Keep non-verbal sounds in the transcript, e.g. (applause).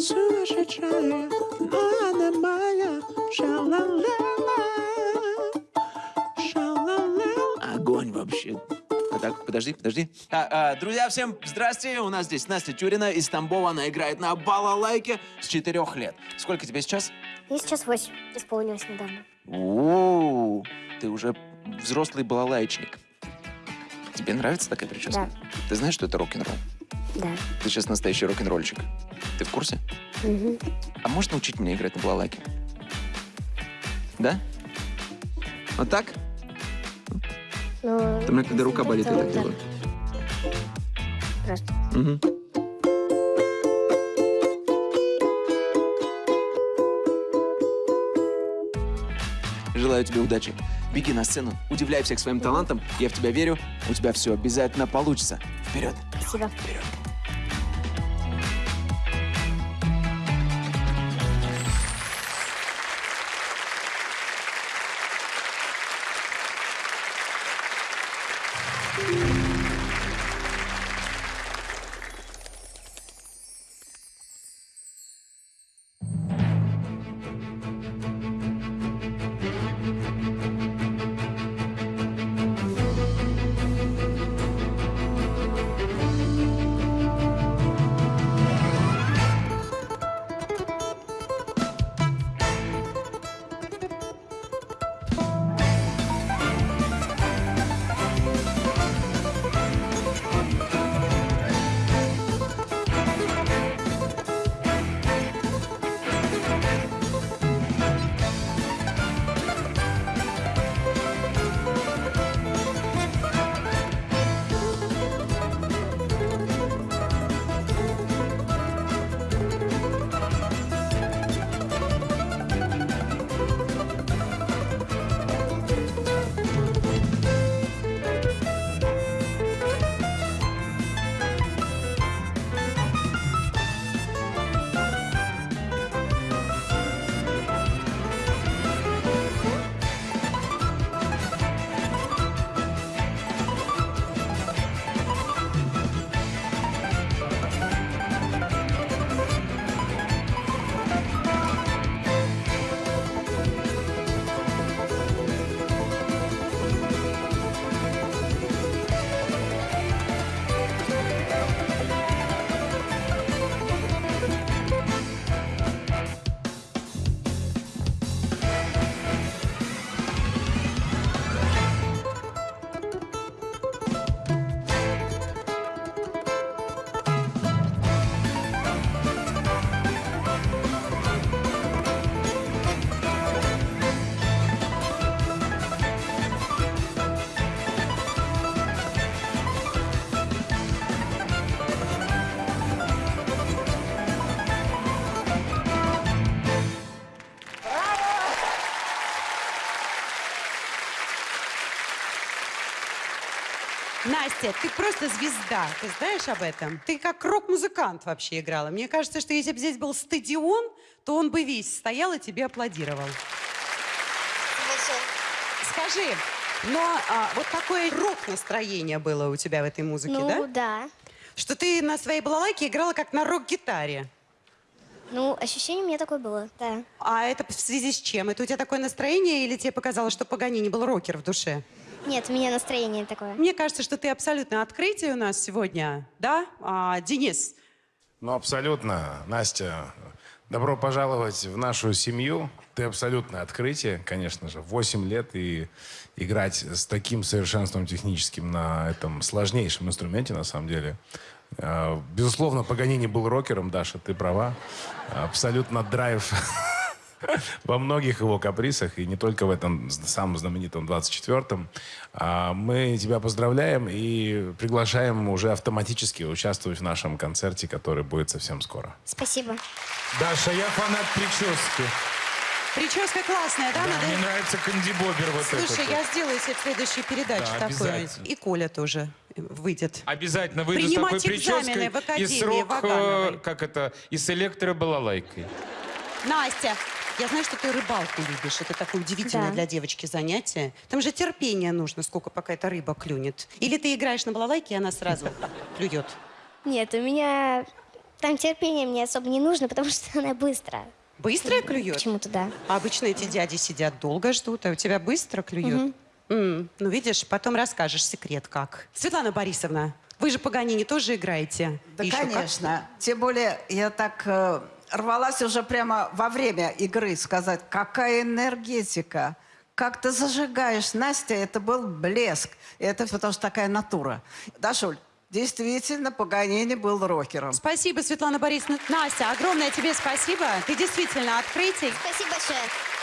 сумасшедшая, но она моя. Ша-ла-ла-ла, ша-ла-ла. Огонь вообще. А так, подожди, подожди. А, а, друзья, всем здрасте. У нас здесь Настя Тюрина из Тамбова. Она играет на балалайке с четырех лет. Сколько тебе сейчас? Мне сейчас 8 исполнилось недавно. У, ты уже взрослый балалайчник. Тебе нравится такая прическа? Да. Ты знаешь, что это рок-н-ролл? Да. Ты сейчас настоящий рок-н-ролльчик. Ты в курсе? А можешь научить меня играть на балалайке? Да? Вот так? У меня когда рука болит, я так делаю. Мгм. Желаю тебе удачи. Беги на сцену, удивляй всех своим талантом. Я в тебя верю. У тебя все обязательно получится. Вперед! Спасибо. Вперед! Настя, ты просто звезда. Ты знаешь об этом? Ты как рок-музыкант вообще играла. Мне кажется, что если бы здесь был стадион, то он бы весь стоял и тебе аплодировал. Скажи, но а, вот такое рок-настроение было у тебя в этой музыке, Ну, да? да. Что ты на своей балалайке играла как на рок-гитаре. Ну, ощущение у меня такое было, да. А это в связи с чем? Это у тебя такое настроение или тебе показалось, что Паганини был рокер в душе? Нет, у меня настроение такое. Мне кажется, что ты абсолютно открытие у нас сегодня, да? А, Денис, Ну, абсолютно, Настя. Добро пожаловать в нашу семью. Ты абсолютное открытие, конечно же. Восемь лет и играть с таким совершенством техническим на этом сложнейшем инструменте, на самом деле. Э, Безусловно, Паганини был рокером, Даша, ты права. Абсолютно драйв (laughs) во многих его каприсах, и не только в этом самом знаменитом 24-м. А, Мы тебя поздравляем и приглашаем уже автоматически участвовать в нашем концерте, который будет совсем скоро. Спасибо. Даша, я фанат прически. прическа классная, да? Да, Надо- мне нравится кандибобер вот Слушай, этот. я сделаю себе в следующей передаче Да, такое. И Коля тоже выйдет. Обязательно выйду с такой прической в Академии и срок, Вагановой. э, как это, и с электробалалайкой. Настя, я знаю, что ты рыбалку любишь. Это такое удивительное Да. для девочки занятие. Там же терпение нужно, сколько пока эта рыба клюнет. Или ты играешь на балалайке, и она сразу (laughs) клюет. Нет, у меня Там терпение мне особо не нужно, потому что она быстрая. Быстро клюет? Почему-то да. А обычно эти дяди сидят долго ждут, а у тебя быстро клюет? М, ну, видишь, потом расскажешь секрет как. Светлана Борисовна, вы же Паганини тоже играете? Да, Еще как? конечно. Тем более, я так э, рвалась уже прямо во время игры сказать, какая энергетика, как ты зажигаешь. Настя, это был блеск. Это потому что такая натура. Дашуль, действительно, Паганини был рокером. Спасибо, Светлана Борисовна. Настя, огромное тебе спасибо. Ты действительно открытие. Спасибо большое.